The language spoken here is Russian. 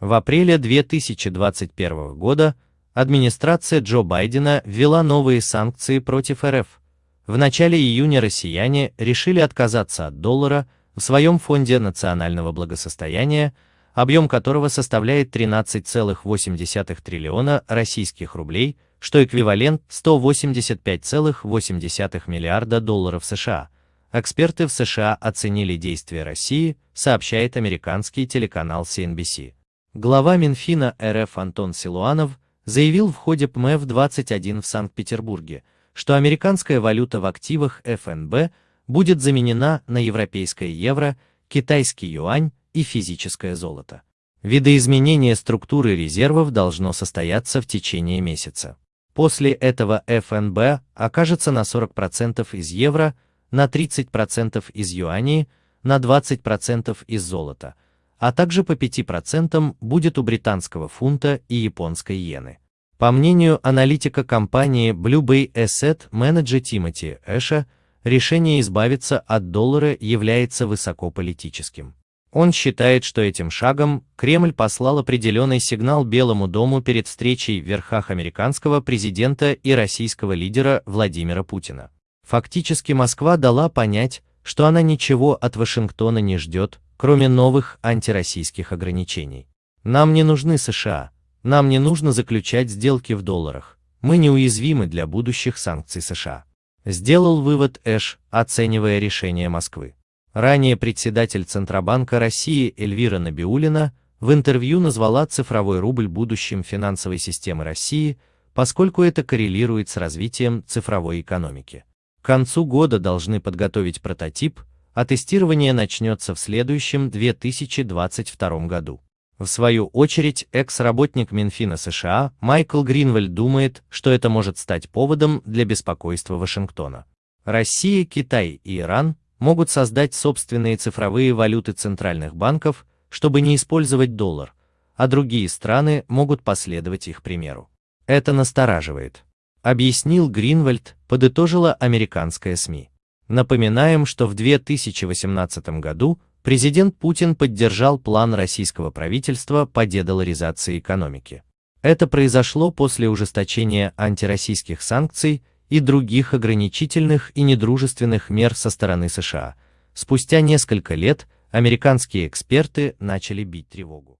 В апреле 2021 года администрация Джо Байдена ввела новые санкции против РФ. В начале июня россияне решили отказаться от доллара в своем фонде национального благосостояния, объем которого составляет 13,8 триллиона российских рублей, что эквивалент 185,8 миллиарда долларов США. Эксперты в США оценили действия России, сообщает американский телеканал CNBC. Глава Минфина РФ Антон Силуанов заявил в ходе ПМФ-21 в Санкт-Петербурге, что американская валюта в активах ФНБ будет заменена на европейское евро, китайский юань и физическое золото. Видоизменение структуры резервов должно состояться в течение месяца. После этого ФНБ окажется на 40% из евро, на 30% из юаней, на 20% из золота, а также по 5% будет у британского фунта и японской иены. По мнению аналитика компании Blue Bay Asset Manager Тимоти Эша, решение избавиться от доллара является высокополитическим. Он считает, что этим шагом Кремль послал определенный сигнал Белому дому перед встречей в верхах американского президента и российского лидера Владимира Путина. Фактически Москва дала понять, что она ничего от Вашингтона не ждет, кроме новых антироссийских ограничений. Нам не нужны США, нам не нужно заключать сделки в долларах, мы неуязвимы для будущих санкций США. Сделал вывод Эш, оценивая решение Москвы. Ранее председатель Центробанка России Эльвира Набиулина в интервью назвала цифровой рубль будущим финансовой системы России, поскольку это коррелирует с развитием цифровой экономики. К концу года должны подготовить прототип, а тестирование начнется в следующем 2022 году. В свою очередь, экс-работник Минфина США Майкл Гринвальд думает, что это может стать поводом для беспокойства Вашингтона. Россия, Китай и Иран могут создать собственные цифровые валюты центральных банков, чтобы не использовать доллар, а другие страны могут последовать их примеру. Это настораживает объяснил Гринвальд, подытожила американская СМИ. Напоминаем, что в 2018 году президент Путин поддержал план российского правительства по дедоларизации экономики. Это произошло после ужесточения антироссийских санкций и других ограничительных и недружественных мер со стороны США. Спустя несколько лет американские эксперты начали бить тревогу.